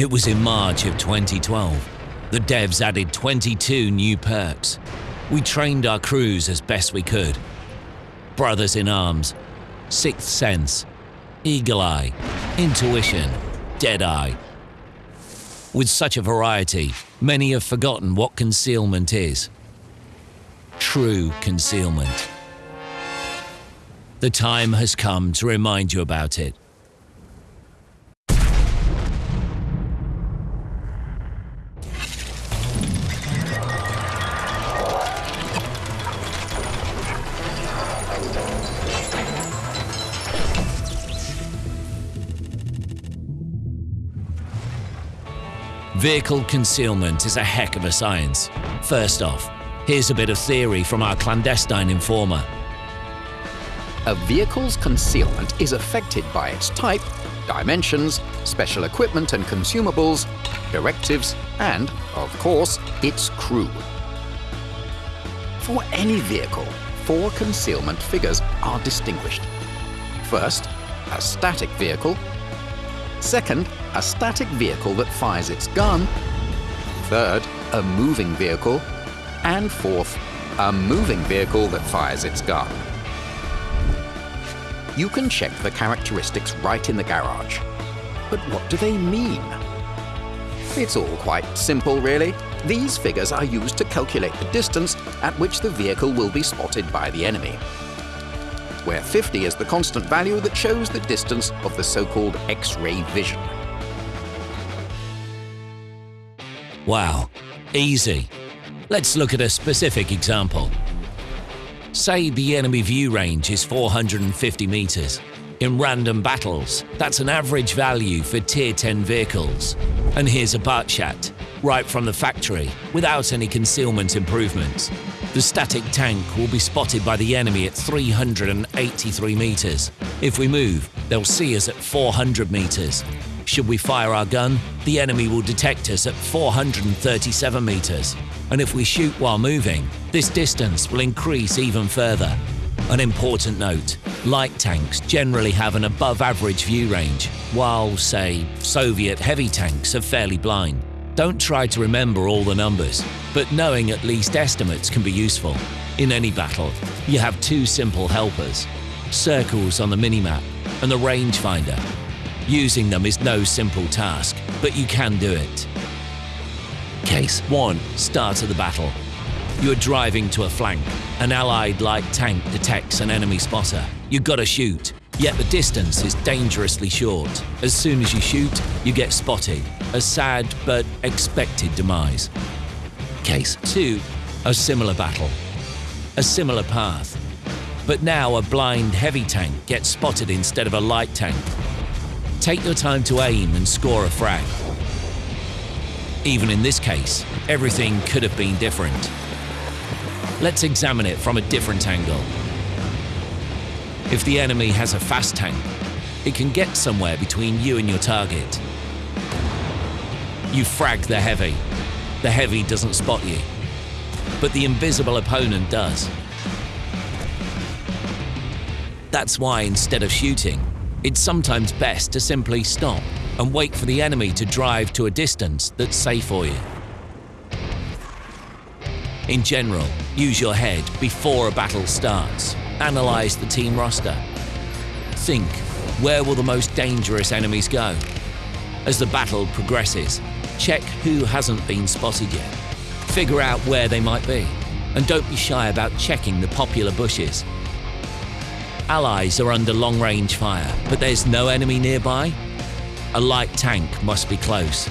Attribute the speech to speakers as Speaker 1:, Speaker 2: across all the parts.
Speaker 1: It was in March of 2012. The devs added 22 new perks. We trained our crews as best we could. Brothers in Arms, Sixth Sense, Eagle Eye, Intuition, Dead Eye. With such a variety, many have forgotten what concealment is. True concealment. The time has come to remind you about it. Vehicle concealment is a heck of a science. First off, here's a bit of theory from our clandestine informer.
Speaker 2: A vehicle's concealment is affected by its type, dimensions, special equipment and consumables, directives, and, of course, its crew. For any vehicle, four concealment figures are distinguished. First, a static vehicle. Second, a static vehicle that fires its gun. Third, a moving vehicle. And fourth, a moving vehicle that fires its gun. You can check the characteristics right in the garage. But what do they mean? It's all quite simple, really. These figures are used to calculate the distance at which the vehicle will be spotted by the enemy where 50 is the constant value that shows the distance of the so-called X-ray vision.
Speaker 1: Wow, easy. Let's look at a specific example. Say the enemy view range is 450 meters. In random battles, that's an average value for Tier 10 vehicles. And here's a Batchat, right from the factory, without any concealment improvements. The static tank will be spotted by the enemy at 383 meters. If we move, they'll see us at 400 meters. Should we fire our gun, the enemy will detect us at 437 meters. And if we shoot while moving, this distance will increase even further. An important note, light tanks generally have an above average view range, while, say, Soviet heavy tanks are fairly blind. Don't try to remember all the numbers, but knowing at least estimates can be useful. In any battle, you have two simple helpers, circles on the minimap and the rangefinder. Using them is no simple task, but you can do it. Case 1. Start of the battle. You're driving to a flank. An allied light tank detects an enemy spotter. You've got to shoot, yet the distance is dangerously short. As soon as you shoot, you get spotted. A sad but expected demise. Case 2. A similar battle. A similar path. But now a blind heavy tank gets spotted instead of a light tank. Take your time to aim and score a frag. Even in this case, everything could have been different. Let's examine it from a different angle. If the enemy has a fast tank, it can get somewhere between you and your target. You frag the heavy. The heavy doesn't spot you, but the invisible opponent does. That's why instead of shooting, it's sometimes best to simply stop and wait for the enemy to drive to a distance that's safe for you. In general, use your head before a battle starts. Analyze the team roster. Think, where will the most dangerous enemies go? As the battle progresses, check who hasn't been spotted yet. Figure out where they might be. And don't be shy about checking the popular bushes. Allies are under long-range fire, but there's no enemy nearby? A light tank must be close.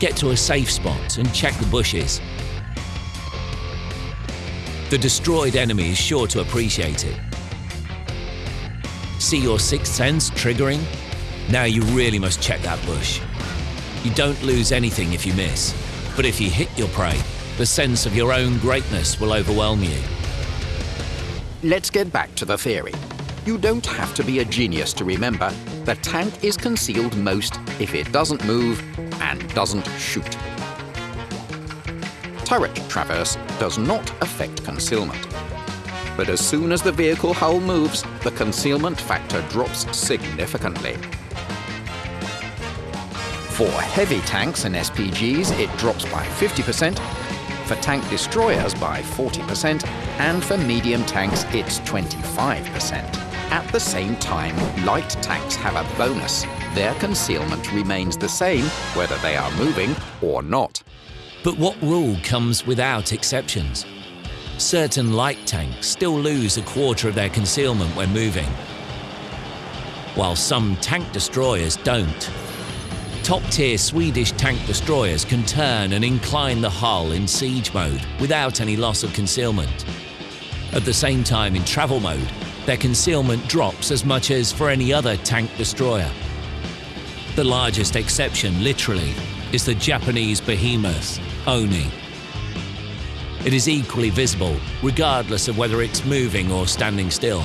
Speaker 1: Get to a safe spot and check the bushes the destroyed enemy is sure to appreciate it. See your sixth sense triggering? Now you really must check that bush. You don't lose anything if you miss, but if you hit your prey, the sense of your own greatness will overwhelm you.
Speaker 2: Let's get back to the theory. You don't have to be a genius to remember the tank is concealed most if it doesn't move and doesn't shoot turret traverse does not affect concealment. But as soon as the vehicle hull moves, the concealment factor drops significantly. For heavy tanks and SPGs, it drops by 50%, for tank destroyers by 40%, and for medium tanks, it's 25%. At the same time, light tanks have a bonus. Their concealment remains the same whether they are moving or not.
Speaker 1: But what rule comes without exceptions? Certain light tanks still lose a quarter of their concealment when moving, while some tank destroyers don't. Top-tier Swedish tank destroyers can turn and incline the hull in siege mode without any loss of concealment. At the same time in travel mode, their concealment drops as much as for any other tank destroyer. The largest exception, literally, is the Japanese behemoth, Oni. It is equally visible, regardless of whether it's moving or standing still.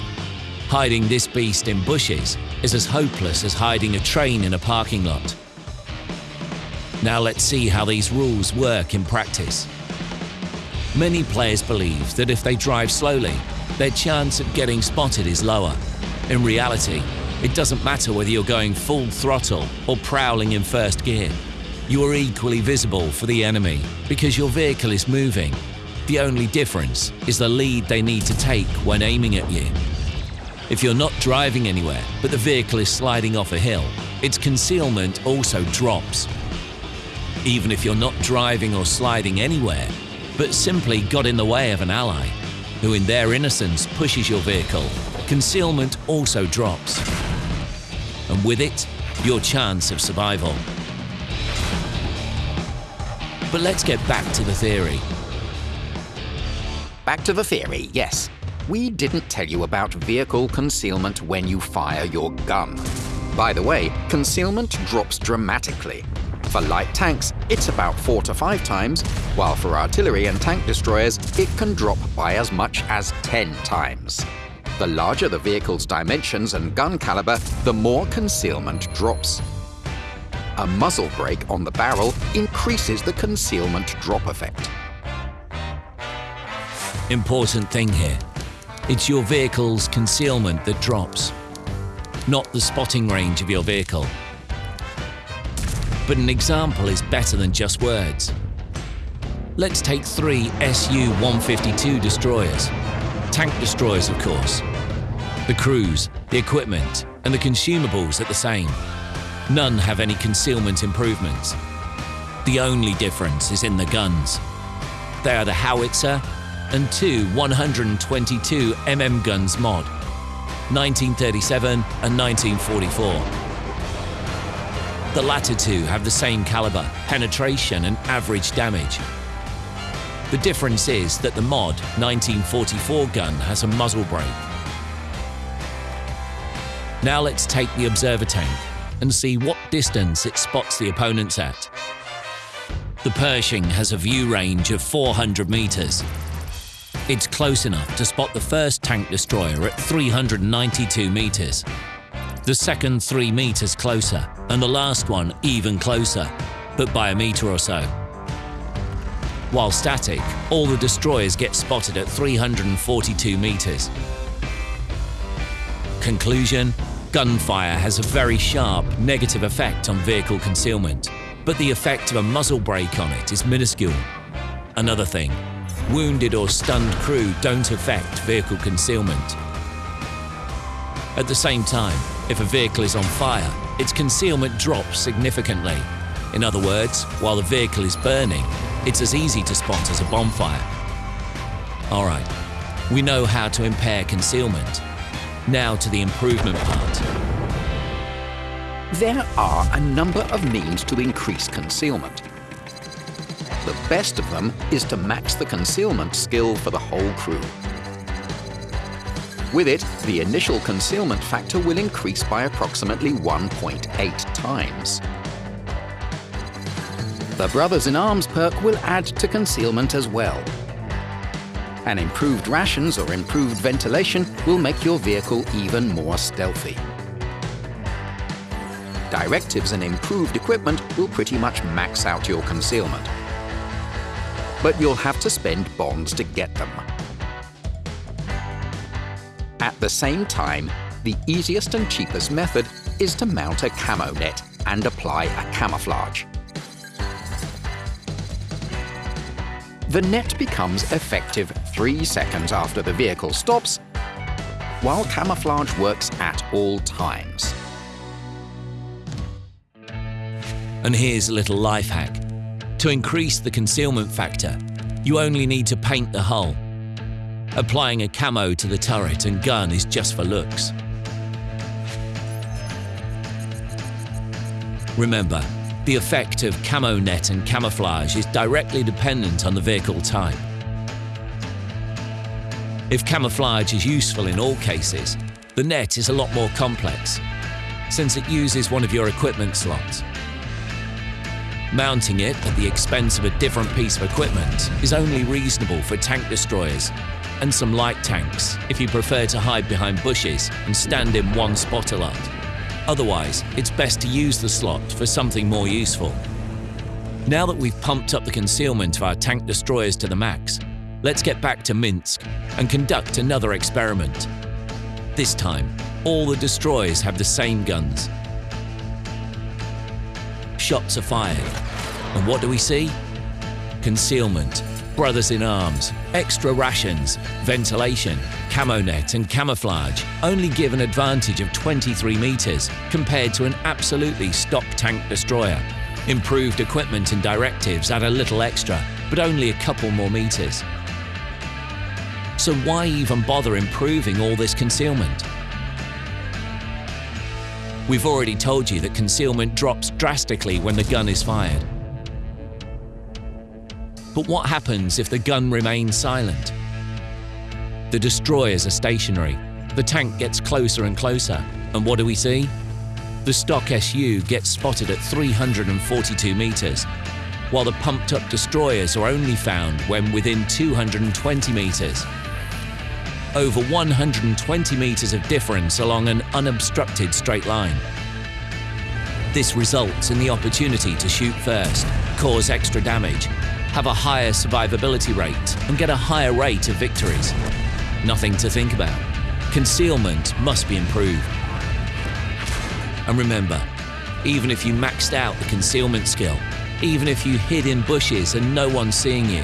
Speaker 1: Hiding this beast in bushes is as hopeless as hiding a train in a parking lot. Now let's see how these rules work in practice. Many players believe that if they drive slowly, their chance of getting spotted is lower. In reality, it doesn't matter whether you're going full throttle or prowling in first gear. You are equally visible for the enemy because your vehicle is moving. The only difference is the lead they need to take when aiming at you. If you're not driving anywhere, but the vehicle is sliding off a hill, its concealment also drops. Even if you're not driving or sliding anywhere, but simply got in the way of an ally, who in their innocence pushes your vehicle, concealment also drops. And with it, your chance of survival. But let's get back to the theory.
Speaker 2: Back to the theory, yes. We didn't tell you about vehicle concealment when you fire your gun. By the way, concealment drops dramatically. For light tanks, it's about 4 to 5 times, while for artillery and tank destroyers, it can drop by as much as 10 times. The larger the vehicle's dimensions and gun caliber, the more concealment drops. A muzzle brake on the barrel increases the concealment drop effect.
Speaker 1: Important thing here. It's your vehicle's concealment that drops, not the spotting range of your vehicle. But an example is better than just words. Let's take three Su-152 destroyers. Tank destroyers, of course. The crews, the equipment, and the consumables are the same. None have any concealment improvements. The only difference is in the guns. They are the howitzer and two 122 mm guns mod, 1937 and 1944. The latter two have the same caliber, penetration and average damage. The difference is that the mod 1944 gun has a muzzle brake. Now let's take the observer tank and see what distance it spots the opponents at. The Pershing has a view range of 400 meters. It's close enough to spot the first tank destroyer at 392 meters the second three meters closer, and the last one even closer, but by a meter or so. While static, all the destroyers get spotted at 342 meters. Conclusion Gunfire has a very sharp, negative effect on vehicle concealment, but the effect of a muzzle brake on it is minuscule. Another thing, wounded or stunned crew don't affect vehicle concealment. At the same time, if a vehicle is on fire, its concealment drops significantly. In other words, while the vehicle is burning, it's as easy to spot as a bonfire. Alright, we know how to impair concealment. Now to the improvement part.
Speaker 2: There are a number of means to increase concealment. The best of them is to max the concealment skill for the whole crew. With it, the initial concealment factor will increase by approximately 1.8 times. The Brothers in Arms perk will add to concealment as well. And improved rations or improved ventilation will make your vehicle even more stealthy. Directives and improved equipment will pretty much max out your concealment. But you'll have to spend bonds to get them. At the same time, the easiest and cheapest method is to mount a camo net, and apply a camouflage. The net becomes effective three seconds after the vehicle stops, while camouflage works at all times.
Speaker 1: And here's a little life hack. To increase the concealment factor, you only need to paint the hull. Applying a camo to the turret and gun is just for looks. Remember, the effect of camo net and camouflage is directly dependent on the vehicle type. If camouflage is useful in all cases, the net is a lot more complex, since it uses one of your equipment slots. Mounting it at the expense of a different piece of equipment is only reasonable for tank destroyers and some light tanks if you prefer to hide behind bushes and stand in one spot a lot. Otherwise, it's best to use the slot for something more useful. Now that we've pumped up the concealment of our tank destroyers to the max, let's get back to Minsk and conduct another experiment. This time, all the destroyers have the same guns. Shots are fired, and what do we see? Concealment, brothers in arms, extra rations, ventilation, camo net and camouflage only give an advantage of 23 metres compared to an absolutely stock tank destroyer. Improved equipment and directives add a little extra, but only a couple more metres. So why even bother improving all this concealment? We've already told you that concealment drops drastically when the gun is fired. But what happens if the gun remains silent? The destroyers are stationary. The tank gets closer and closer. And what do we see? The stock SU gets spotted at 342 metres, while the pumped up destroyers are only found when within 220 metres. Over 120 metres of difference along an unobstructed straight line. This results in the opportunity to shoot first, cause extra damage, have a higher survivability rate and get a higher rate of victories. Nothing to think about. Concealment must be improved. And remember, even if you maxed out the concealment skill, even if you hid in bushes and no one's seeing you,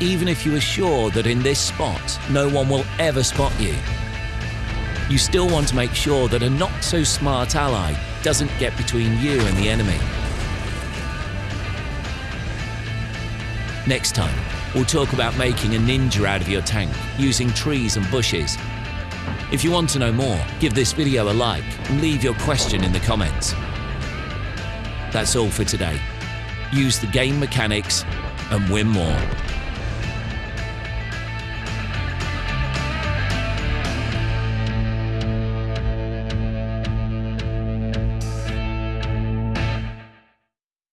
Speaker 1: even if you are sure that in this spot no one will ever spot you, you still want to make sure that a not so smart ally doesn't get between you and the enemy. Next time, we'll talk about making a ninja out of your tank using trees and bushes. If you want to know more, give this video a like and leave your question in the comments. That's all for today. Use the game mechanics and win more.